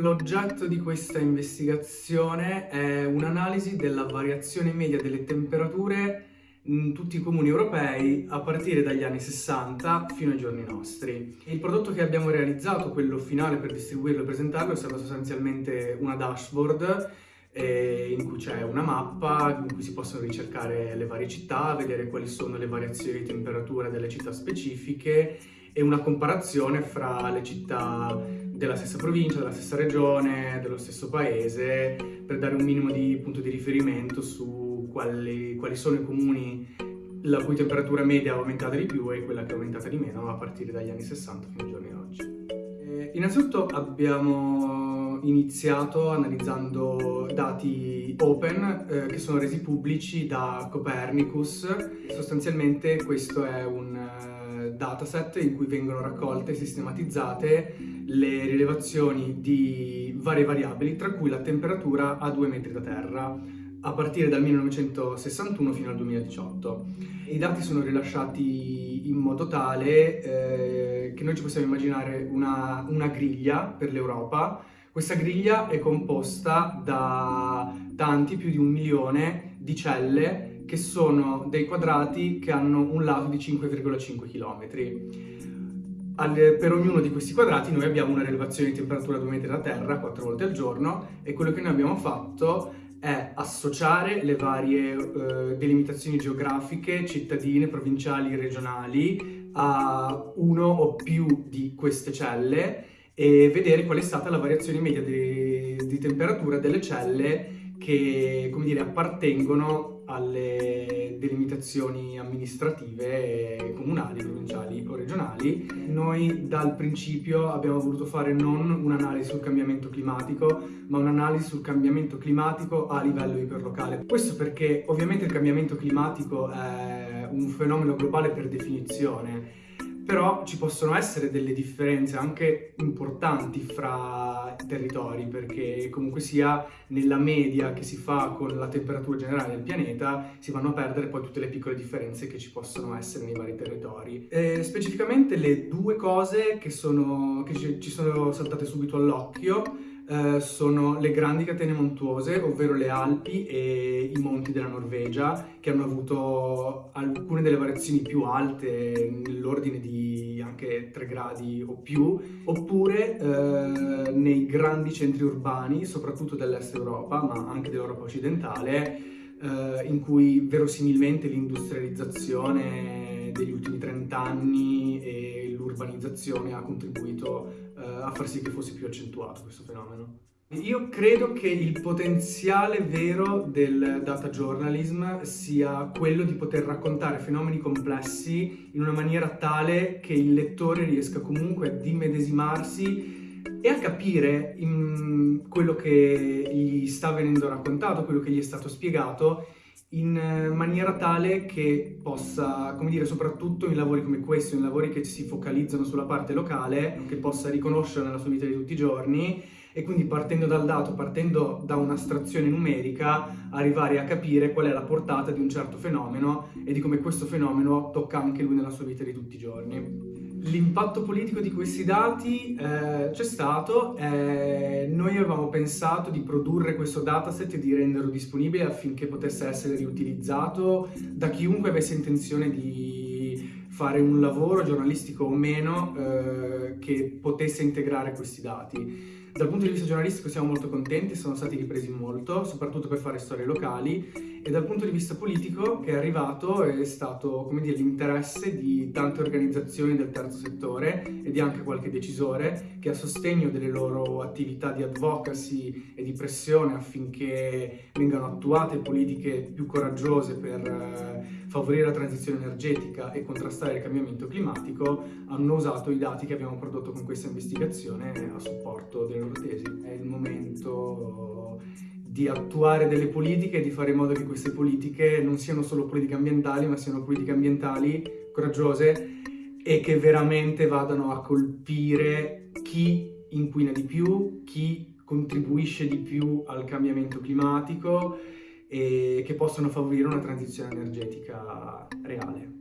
L'oggetto di questa investigazione è un'analisi della variazione media delle temperature in tutti i comuni europei a partire dagli anni 60 fino ai giorni nostri. Il prodotto che abbiamo realizzato, quello finale per distribuirlo e presentarlo, è stato sostanzialmente una dashboard eh, in cui c'è una mappa in cui si possono ricercare le varie città, vedere quali sono le variazioni di temperatura delle città specifiche e una comparazione fra le città della stessa provincia, della stessa regione, dello stesso paese, per dare un minimo di punto di riferimento su quali, quali sono i comuni la cui temperatura media è aumentata di più e quella che è aumentata di meno a partire dagli anni 60 fino ai giorni d'oggi. Eh, innanzitutto abbiamo iniziato analizzando dati open eh, che sono resi pubblici da Copernicus. Sostanzialmente questo è un eh, dataset in cui vengono raccolte e sistematizzate le rilevazioni di varie variabili, tra cui la temperatura a 2 metri da terra, a partire dal 1961 fino al 2018. I dati sono rilasciati in modo tale eh, che noi ci possiamo immaginare una, una griglia per l'Europa. Questa griglia è composta da tanti, più di un milione di celle che sono dei quadrati che hanno un lato di 5,5 km. per ognuno di questi quadrati noi abbiamo una rilevazione di temperatura a 2 metri da terra 4 volte al giorno e quello che noi abbiamo fatto è associare le varie eh, delimitazioni geografiche, cittadine, provinciali, regionali a uno o più di queste celle e vedere qual è stata la variazione media di, di temperatura delle celle che come dire, appartengono alle delimitazioni amministrative comunali, provinciali o regionali. Noi dal principio abbiamo voluto fare non un'analisi sul cambiamento climatico, ma un'analisi sul cambiamento climatico a livello iperlocale. Questo perché ovviamente il cambiamento climatico è un fenomeno globale per definizione, però ci possono essere delle differenze anche importanti fra territori perché comunque sia nella media che si fa con la temperatura generale del pianeta si vanno a perdere poi tutte le piccole differenze che ci possono essere nei vari territori. E specificamente le due cose che, sono, che ci sono saltate subito all'occhio eh, sono le grandi catene montuose, ovvero le Alpi e i monti della Norvegia, che hanno avuto alcune delle variazioni più alte, nell'ordine di anche 3 gradi o più, oppure eh, nei grandi centri urbani, soprattutto dell'est Europa, ma anche dell'Europa occidentale, eh, in cui verosimilmente l'industrializzazione degli ultimi 30 anni e l'urbanizzazione ha contribuito eh, a far sì che fosse più accentuato questo fenomeno. Io credo che il potenziale vero del data journalism sia quello di poter raccontare fenomeni complessi in una maniera tale che il lettore riesca comunque a dimedesimarsi e a capire quello che gli sta venendo raccontato, quello che gli è stato spiegato in eh, maniera tale che possa, come dire, soprattutto in lavori come questo, in lavori che si focalizzano sulla parte locale, che possa riconoscere nella sua vita di tutti i giorni e quindi partendo dal dato, partendo da un'astrazione numerica, arrivare a capire qual è la portata di un certo fenomeno e di come questo fenomeno tocca anche lui nella sua vita di tutti i giorni. L'impatto politico di questi dati eh, c'è stato, eh, noi avevamo pensato di produrre questo dataset e di renderlo disponibile affinché potesse essere riutilizzato da chiunque avesse intenzione di fare un lavoro giornalistico o meno eh, che potesse integrare questi dati. Dal punto di vista giornalistico siamo molto contenti, sono stati ripresi molto, soprattutto per fare storie locali. E dal punto di vista politico che è arrivato è stato l'interesse di tante organizzazioni del terzo settore e di anche qualche decisore che a sostegno delle loro attività di advocacy e di pressione affinché vengano attuate politiche più coraggiose per eh, favorire la transizione energetica e contrastare il cambiamento climatico hanno usato i dati che abbiamo prodotto con questa investigazione a supporto delle tesi. È il momento di attuare delle politiche e di fare in modo che queste politiche non siano solo politiche ambientali, ma siano politiche ambientali coraggiose e che veramente vadano a colpire chi inquina di più, chi contribuisce di più al cambiamento climatico e che possono favorire una transizione energetica reale.